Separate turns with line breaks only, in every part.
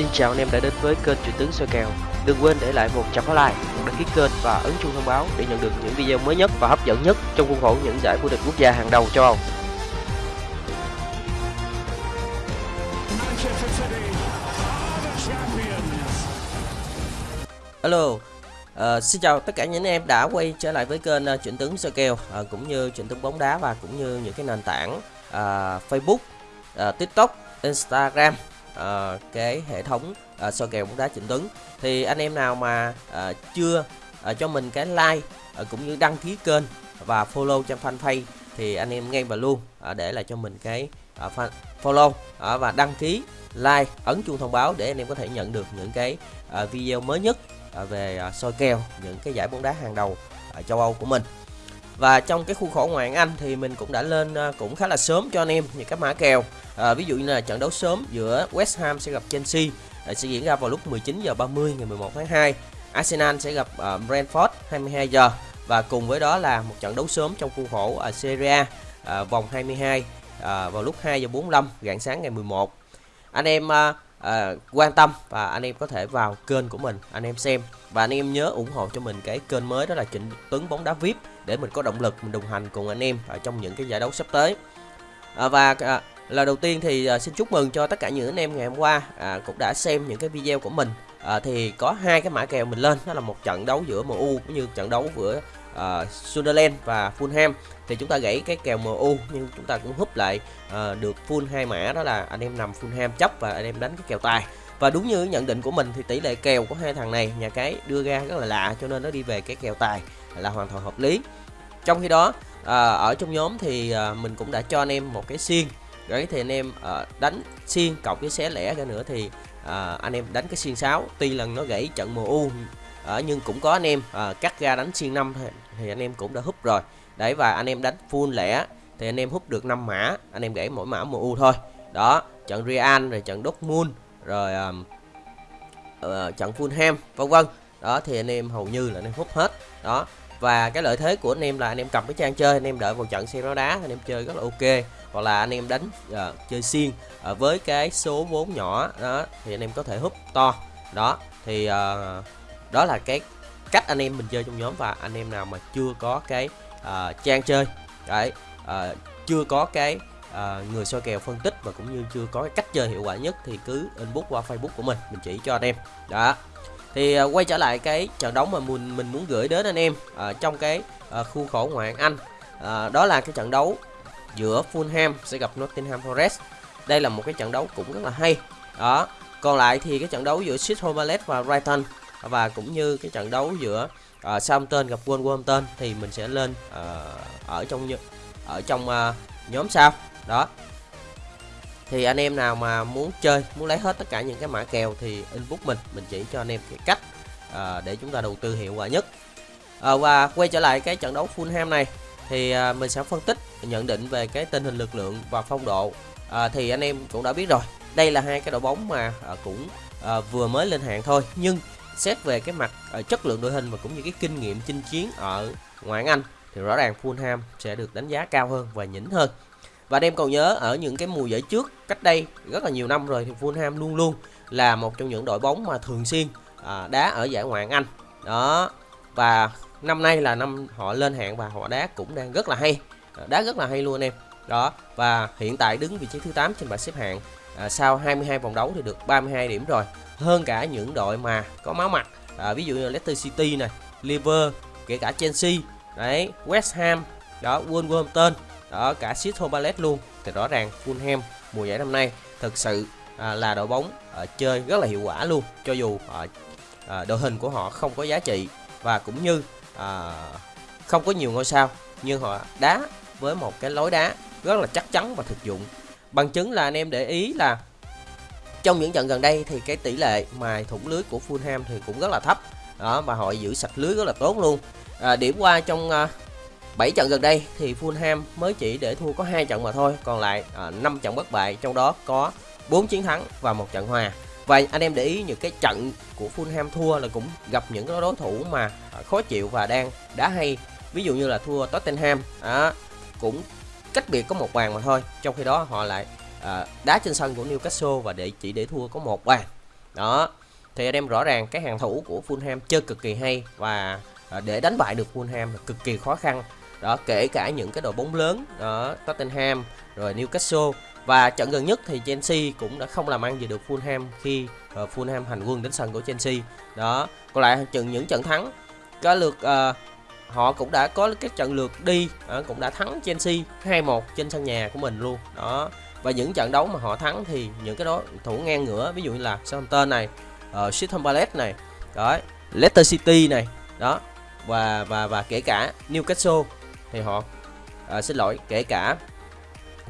Xin chào anh em đã đến với kênh Truyền tướng soi kèo. Đừng quên để lại một trăm like, một đăng ký kênh và ấn chuông thông báo để nhận được những video mới nhất và hấp dẫn nhất trong khuôn khổ những giải vô địch quốc gia hàng đầu châu Âu.
Hello, ờ, xin chào tất cả những anh em đã quay trở lại với kênh ờ, uh, chuyển tướng soi kèo uh, cũng như chuyển tướng bóng đá và cũng như những cái nền tảng uh, Facebook, uh, TikTok, Instagram, uh, cái hệ thống uh, soi kèo bóng đá chuyển tuấn Thì anh em nào mà uh, chưa uh, cho mình cái like uh, cũng như đăng ký kênh và follow trang fanpage thì anh em ngay và luôn uh, để lại cho mình cái uh, fan- follow uh, và đăng ký like ấn chuông thông báo để anh em có thể nhận được những cái uh, video mới nhất uh, về uh, soi kèo những cái giải bóng đá hàng đầu ở châu Âu của mình. Và trong cái khuôn khổ ngoại Anh thì mình cũng đã lên à, cũng khá là sớm cho anh em những các mã kèo. À, ví dụ như là trận đấu sớm giữa West Ham sẽ gặp Chelsea à, sẽ diễn ra vào lúc 19 giờ 30 ngày 11 tháng 2. Arsenal sẽ gặp uh, Brentford 22 giờ và cùng với đó là một trận đấu sớm trong khuôn khổ ở Serie A à, vòng 22 à, vào lúc 2 giờ 45 rạng sáng ngày 11. Anh em à, à, quan tâm và anh em có thể vào kênh của mình anh em xem và anh em nhớ ủng hộ cho mình cái kênh mới đó là Trịnh Tuấn bóng đá VIP để mình có động lực mình đồng hành cùng anh em ở trong những cái giải đấu sắp tới. À, và à, lời đầu tiên thì à, xin chúc mừng cho tất cả những anh em ngày hôm qua à, cũng đã xem những cái video của mình. À, thì có hai cái mã kèo mình lên đó là một trận đấu giữa MU cũng như trận đấu giữa à, Sunderland và Fulham. Thì chúng ta gãy cái kèo MU nhưng chúng ta cũng húp lại à, được full hai mã đó là anh em nằm Fulham chấp và anh em đánh cái kèo tài. Và đúng như nhận định của mình thì tỷ lệ kèo của hai thằng này nhà cái đưa ra rất là lạ cho nên nó đi về cái kèo tài là hoàn toàn hợp lý. Trong khi đó à, ở trong nhóm thì à, mình cũng đã cho anh em một cái xiên. Đấy thì anh em à, đánh xiên cộng với xé lẻ ra nữa thì à, anh em đánh cái xiên 6 tuy lần nó gãy trận MU à, nhưng cũng có anh em à, cắt ra đánh xiên 5 thì, thì anh em cũng đã húp rồi. Đấy và anh em đánh full lẻ thì anh em hút được 5 mã. Anh em gãy mỗi mã MU thôi. Đó trận Real rồi trận Dortmund rồi à, ờ, trận Fulham vân vân. Đó thì anh em hầu như là anh em hút hết. Đó và cái lợi thế của anh em là anh em cầm cái trang chơi anh em đợi vào trận xe đá anh em chơi rất là ok. Hoặc là anh em đánh uh, chơi xiên uh, với cái số vốn nhỏ đó thì anh em có thể hút to. Đó thì uh, đó là cái cách anh em mình chơi trong nhóm và anh em nào mà chưa có cái uh, trang chơi. Đấy uh, chưa có cái ờ, người soi kèo phân tích và cũng như chưa có cái cách chơi hiệu quả nhất thì cứ inbox qua facebook của mình mình chỉ cho anh em. Đó thì uh, quay trở lại cái trận đấu mà mình mình muốn gửi đến anh em uh, trong cái uh, khuôn khổ ngoại hạng Anh. Uh, đó là cái trận đấu giữa Fulham sẽ gặp Nottingham Forest. Đây là một cái trận đấu cũng rất là hay. Đó còn lại thì cái trận đấu giữa sheffield Palace và Brighton và cũng như cái trận đấu giữa uh, Southampton gặp Wolverhampton thì mình sẽ lên uh, ở trong ở trong uh, nhóm sau. Đó thì anh em nào mà muốn chơi muốn lấy hết tất cả những cái mã kèo thì inbox mình mình chỉ cho anh em cái cách ờ, để chúng ta đầu tư hiệu quả nhất. Ờ, và quay trở lại cái trận đấu Fulham này thì à, mình sẽ phân tích nhận định về cái tình hình lực lượng và phong độ. À, thì anh em cũng đã biết rồi đây là hai cái đội bóng mà à, cũng à, vừa mới lên hạng thôi. Nhưng xét về cái mặt à, chất lượng đội hình và cũng như cái kinh nghiệm chinh chiến ở ngoại hạng Anh thì rõ ràng Fulham sẽ được đánh giá cao hơn và nhỉnh hơn và anh em còn nhớ ở những cái mùa giải trước cách đây rất là nhiều năm rồi thì Fulham luôn luôn là một trong những đội bóng mà thường xuyên à, đá ở giải ngoại hạng Anh. Đó và năm nay là năm họ lên hạng và họ đá cũng đang rất là hay à, đá rất là hay luôn anh em. Đó và hiện tại đứng vị trí thứ 8 trên bảng xếp hạng à, sau 22 vòng đấu thì được 32 điểm rồi. Hơn cả những đội mà có máu mặt à, ví dụ như Leicester City này Liverpool, kể cả Chelsea đấy West Ham đó Wolverhampton đó cả Crystal Palace luôn. Thì rõ ràng Fulham mùa giải năm nay thực sự à, là đội bóng à, chơi rất là hiệu quả luôn. Cho dù à, à, đội hình của họ không có giá trị và cũng như à, không có nhiều ngôi sao nhưng họ đá với một cái lối đá rất là chắc chắn và thực dụng. Bằng chứng là anh em để ý là trong những trận gần đây thì cái tỷ lệ mài thủng lưới của Fulham thì cũng rất là thấp. Đó và họ giữ sạch lưới rất là tốt luôn. À, điểm qua trong à, 7 trận gần đây thì Fulham mới chỉ để thua có hai trận mà thôi còn lại à, 5 trận bất bại trong đó có 4 chiến thắng và một trận hòa. Và anh em để ý những cái trận của Fulham thua là cũng gặp những cái đối thủ mà à, khó chịu và đang đá hay. Ví dụ như là thua Tottenham à, cũng cách biệt có một bàn mà thôi trong khi đó họ lại à, đá trên sân của Newcastle và để chỉ để thua có một bàn. Đó thì anh em rõ ràng cái hàng thủ của Fulham chơi cực kỳ hay và à, để đánh bại được Fulham là cực kỳ khó khăn đó kể cả những cái đội bóng lớn đó Tottenham rồi Newcastle. Và trận gần nhất thì Chelsea cũng đã không làm ăn gì được Fulham khi uh, Fulham hành quân đến sân của Chelsea. Đó còn lại trận những trận thắng có lượt uh, họ cũng đã có cái trận lượt đi uh, cũng đã thắng Chelsea 2-1 trên sân nhà của mình luôn. Đó và những trận đấu mà họ thắng thì những cái đó thủ ngang ngửa ví dụ như là Southampton này uh, Palace này đó Leicester City này đó và và và kể cả Newcastle thì họ à, xin lỗi kể cả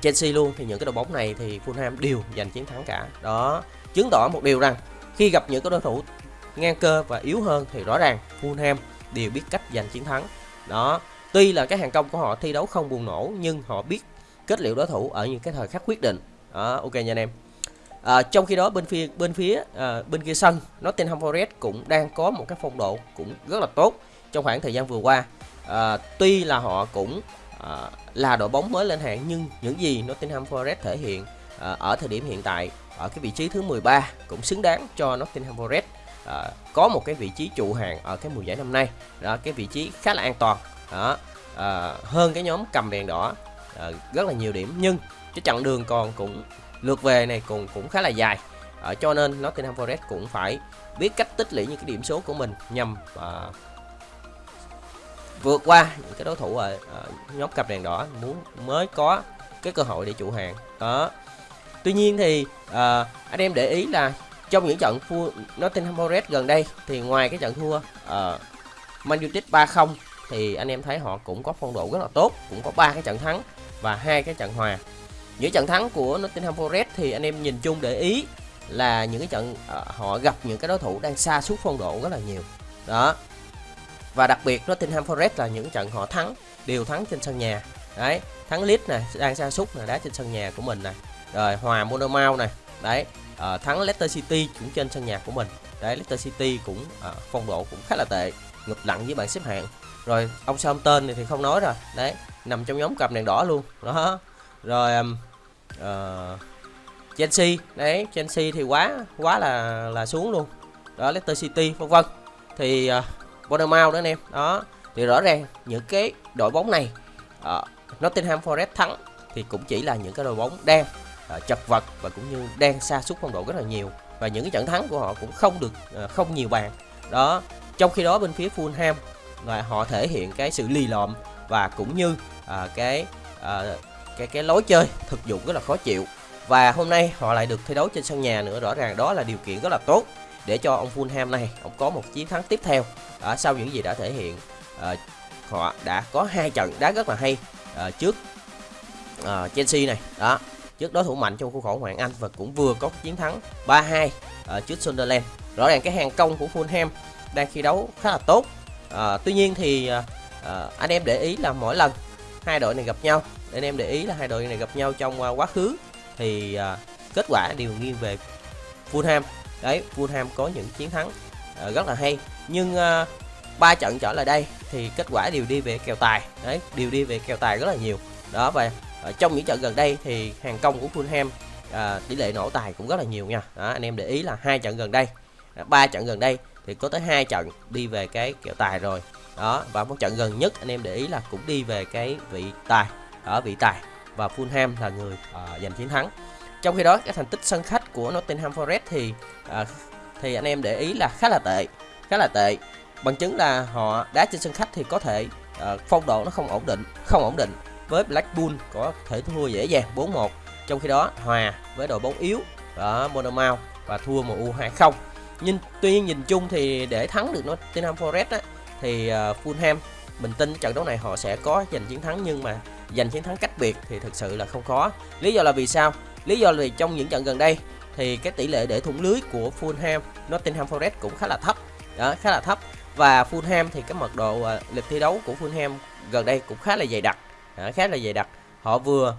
Chelsea luôn thì những cái đội bóng này thì Fulham đều giành chiến thắng cả. Đó chứng tỏ một điều rằng khi gặp những cái đối thủ ngang cơ và yếu hơn thì rõ ràng Fulham đều biết cách giành chiến thắng. Đó tuy là cái hàng công của họ thi đấu không buồn nổ nhưng họ biết kết liễu đối thủ ở những cái thời khắc quyết định. Đó ok nha anh em. À, trong khi đó bên phía bên phía à, bên kia sân Nottingham Forest cũng đang có một cái phong độ cũng rất là tốt trong khoảng thời gian vừa qua à, tuy là họ cũng à, là đội bóng mới lên hạng nhưng những gì Nottingham Forest thể hiện à, ở thời điểm hiện tại ở cái vị trí thứ 13 cũng xứng đáng cho Nottingham Forest à, có một cái vị trí trụ hạng ở cái mùa giải năm nay. Đó cái vị trí khá là an toàn. Đó à, hơn cái nhóm cầm đèn đỏ à, rất là nhiều điểm nhưng cái chặng đường còn cũng lượt về này cũng cũng khá là dài. À, cho nên Nottingham Forest cũng phải biết cách tích lũy những cái điểm số của mình nhằm à, vượt qua những cái đối thủ ở, ở ờ, nhóm cặp đèn đỏ muốn mới có cái cơ hội để trụ hàng. Đó. Tuy nhiên thì à, anh em để ý là trong những trận thua Nottingham Forest gần đây thì ngoài cái trận thua uh, Man United 3-0 thì anh em thấy họ cũng có phong độ rất là tốt cũng có ba cái trận thắng và hai cái trận hòa. Những trận thắng của Nottingham Forest thì anh em nhìn chung để ý là những cái trận uh, họ gặp những cái đối thủ đang xa suốt phong độ rất là nhiều. Đó và đặc biệt Nottingham Forest là những trận họ thắng đều thắng trên sân nhà. Đấy thắng Leeds này đang sa sút là đá trên sân nhà của mình này rồi hòa Monomouth này đấy uh, thắng Leicester City cũng trên sân nhà của mình. Đấy Leicester City cũng uh, phong độ cũng khá là tệ ngụp lặng với bảng xếp hạng. Rồi ông Southampton này thì không nói rồi đấy nằm trong nhóm cặp đèn đỏ luôn đó. Rồi um, uh, Chelsea đấy Chelsea thì quá quá là là xuống luôn. Đó Leicester City vân vân. Thì uh, Bournemouth đó anh em. Đó. Thì rõ ràng những cái đội bóng này uh, Nottingham Forest thắng thì cũng chỉ là những cái đội bóng đang uh, chật vật và cũng như đang xa suốt phong độ rất là nhiều. Và những cái trận thắng của họ cũng không được uh, không nhiều bàn đó. Trong khi đó bên phía Fulham là họ thể hiện cái sự lì lợm và cũng như uh, cái uh, cái cái lối chơi thực dụng rất là khó chịu. Và hôm nay họ lại được thi đấu trên sân nhà nữa rõ ràng đó là điều kiện rất là tốt để cho ông Fulham này ông có một chiến thắng tiếp theo ở sau những gì đã thể hiện uh, họ đã có hai trận đá rất là hay uh, trước uh, Chelsea này. Đó trước đối thủ mạnh trong khuôn khổ Hoàng Anh và cũng vừa có chiến thắng 3-2 uh, trước Sunderland. Rõ ràng cái hàng công của Fulham đang thi đấu khá là tốt uh, tuy nhiên thì uh, uh, anh em để ý là mỗi lần hai đội này gặp nhau anh em để ý là hai đội này gặp nhau trong uh, quá khứ thì uh, kết quả đều nghiêng về Fulham đấy Fulham có những chiến thắng uh, rất là hay. Nhưng uh, ba trận trở lại đây thì kết quả đều đi về kèo tài. Đấy đều đi về kèo tài rất là nhiều. Đó và uh, trong những trận gần đây thì hàng công của Fulham uh, tỷ lệ nổ tài cũng rất là nhiều nha. Đó, anh em để ý là hai trận gần đây ba trận gần đây thì có tới hai trận đi về cái kèo tài rồi. Đó và một trận gần nhất anh em để ý là cũng đi về cái vị tài ở vị tài. Và Fulham là người uh, giành chiến thắng trong khi đó cái thành tích sân khách của Nottingham Forest thì à, thì anh em để ý là khá là tệ khá là tệ. Bằng chứng là họ đá trên sân khách thì có thể à, phong độ nó không ổn định không ổn định. Với Blackpool có thể thua dễ dàng 4-1 trong khi đó hòa với đội bóng yếu ở Monmouth và thua MU 2-0 nhưng tuy nhiên nhìn chung thì để thắng được Nottingham Forest á, thì uh, Fulham mình tin trận đấu này họ sẽ có giành chiến thắng nhưng mà giành chiến thắng cách biệt thì thực sự là không khó. Lý do là vì sao? Lý do là vì trong những trận gần đây thì cái tỷ lệ để thủng lưới của Fulham Nottingham Forest cũng khá là thấp. Đó khá là thấp. Và Fulham thì cái mật độ uh, lịch thi đấu của Fulham gần đây cũng khá là dày đặc. Đó, khá là dày đặc. Họ vừa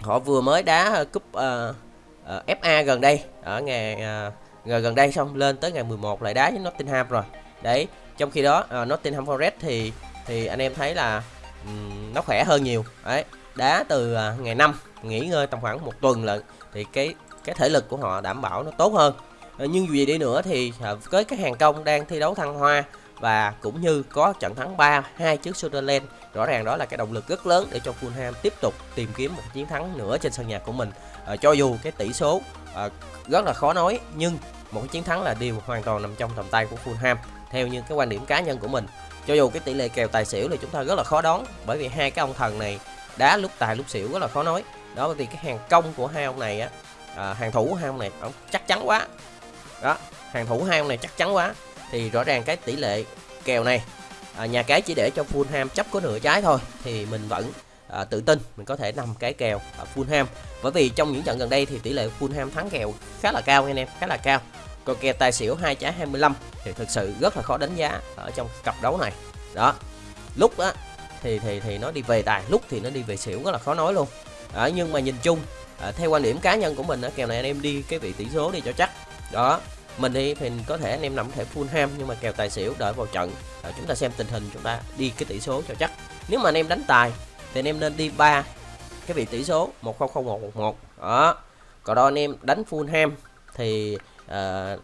họ vừa mới đá à, cúp à, uh, uh, FA gần đây. Ở ngày uh, ngày gần đây xong lên tới ngày 11 lại đá với Nottingham rồi. Đấy trong khi đó uh, Nottingham Forest thì thì anh em thấy là um, nó khỏe hơn nhiều. Đấy đá từ à, ngày 5 nghỉ ngơi tầm khoảng một tuần lận thì cái cái thể lực của họ đảm bảo nó tốt hơn. Ờ, nhưng dù gì đi nữa thì à, với cái hàng công đang thi đấu thăng hoa và cũng như có trận thắng 3 hai trước Sunderland rõ ràng đó là cái động lực rất lớn để cho Fulham tiếp tục tìm kiếm một chiến thắng nữa trên sân nhà của mình. À, cho dù cái tỷ số à, rất là khó nói nhưng một cái chiến thắng là điều hoàn toàn nằm trong tầm tay của Fulham theo như cái quan điểm cá nhân của mình. Cho dù cái tỷ lệ kèo tài xỉu thì chúng ta rất là khó đoán bởi vì hai cái ông thần này đá lúc tài lúc xỉu rất là khó nói. Đó thì cái hàng công của hai ông này á à, hàng thủ của hai ông này ông chắc chắn quá. Đó hàng thủ hai ông này chắc chắn quá. Thì rõ ràng cái tỷ lệ kèo này à, nhà cái chỉ để cho Fulham chấp có nửa trái thôi thì mình vẫn à, tự tin mình có thể nằm cái kèo à, Fulham. Bởi vì trong những trận gần đây thì tỷ lệ Fulham thắng kèo khá là cao anh em khá là cao. Còn kèo tài xỉu hai trái 25 thì thực sự rất là khó đánh giá ở trong cặp đấu này. Đó lúc đó thì thì thì nó đi về tài. Lúc thì nó đi về xỉu rất là khó nói luôn. À, nhưng mà nhìn chung à, theo quan điểm cá nhân của mình á, kèo này anh em đi cái vị tỷ số đi cho chắc. Đó mình thì thì có thể anh em nằm thể full ham nhưng mà kèo tài xỉu đợi vào trận. À, chúng ta xem tình hình chúng ta đi cái tỷ số cho chắc. Nếu mà anh em đánh tài thì anh em nên đi ba cái vị tỷ số 100111 đó còn đó anh em đánh full ham thì uh,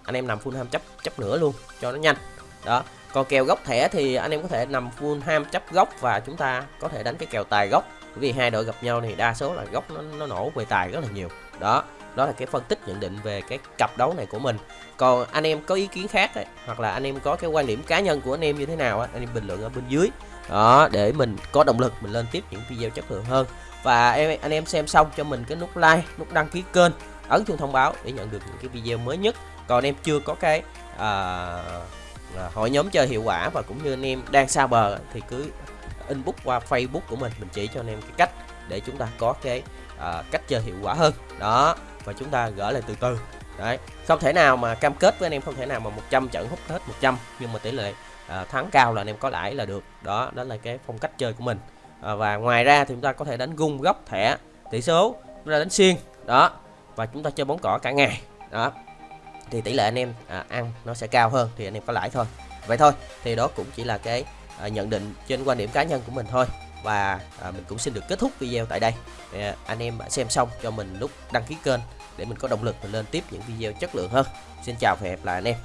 anh em nằm full ham chấp chấp nữa luôn cho nó nhanh. Đó còn kèo góc thẻ thì anh em có thể nằm full ham chấp góc và chúng ta có thể đánh cái kèo tài góc bởi vì hai đội gặp nhau thì đa số là góc nó, nó nổ về tài rất là nhiều. Đó đó là cái phân tích nhận định về cái cặp đấu này của mình. Còn anh em có ý kiến khác ấy, hoặc là anh em có cái quan điểm cá nhân của anh em như thế nào ấy, anh em bình luận ở bên dưới. Đó để mình có động lực mình lên tiếp những video chất lượng hơn. Và em anh em xem xong cho mình cái nút like nút đăng ký kênh ấn chuông thông báo để nhận được những cái video mới nhất. Còn em chưa có cái uh, à, hội nhóm chơi hiệu quả và cũng như anh em đang xa bờ thì cứ inbox qua facebook của mình mình chỉ cho anh em cái cách để chúng ta có cái à, cách chơi hiệu quả hơn. Đó và chúng ta gỡ lại từ từ. Đấy không thể nào mà cam kết với anh em không thể nào mà 100 trận hút hết 100 nhưng mà tỷ lệ à, thắng cao là anh em có lãi là được. Đó đó là cái phong cách chơi của mình. À, và ngoài ra thì chúng ta có thể đánh gung góc thẻ tỷ số chúng ta đánh xiên. Đó và chúng ta chơi bóng cỏ cả ngày. Đó thì tỷ lệ anh em à, ăn nó sẽ cao hơn thì anh em có lãi thôi. Vậy thôi thì đó cũng chỉ là cái à, nhận định trên quan điểm cá nhân của mình thôi. Và à, mình cũng xin được kết thúc video tại đây. À, anh em xem xong cho mình nút đăng ký kênh để mình có động lực mình lên tiếp những video chất lượng hơn. Xin chào và hẹn gặp lại anh em.